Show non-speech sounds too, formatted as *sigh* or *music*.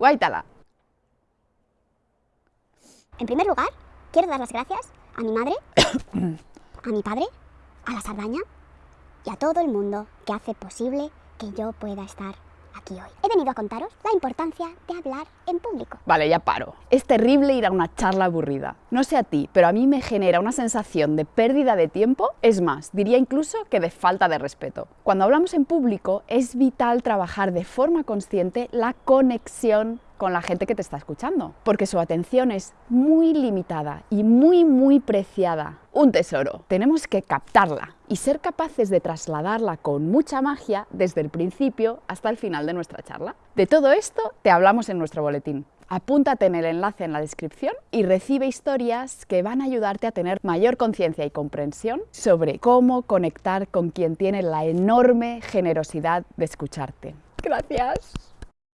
Guaitala. En primer lugar, quiero dar las gracias a mi madre, *coughs* a mi padre, a la Sardaña y a todo el mundo que hace posible que yo pueda estar aquí hoy. He venido a contaros la importancia de hablar en público. Vale, ya paro. Es terrible ir a una charla aburrida. No sé a ti, pero a mí me genera una sensación de pérdida de tiempo, es más, diría incluso que de falta de respeto. Cuando hablamos en público es vital trabajar de forma consciente la conexión con la gente que te está escuchando, porque su atención es muy limitada y muy, muy preciada. Un tesoro. Tenemos que captarla y ser capaces de trasladarla con mucha magia desde el principio hasta el final de nuestra charla. De todo esto te hablamos en nuestro boletín. Apúntate en el enlace en la descripción y recibe historias que van a ayudarte a tener mayor conciencia y comprensión sobre cómo conectar con quien tiene la enorme generosidad de escucharte. Gracias.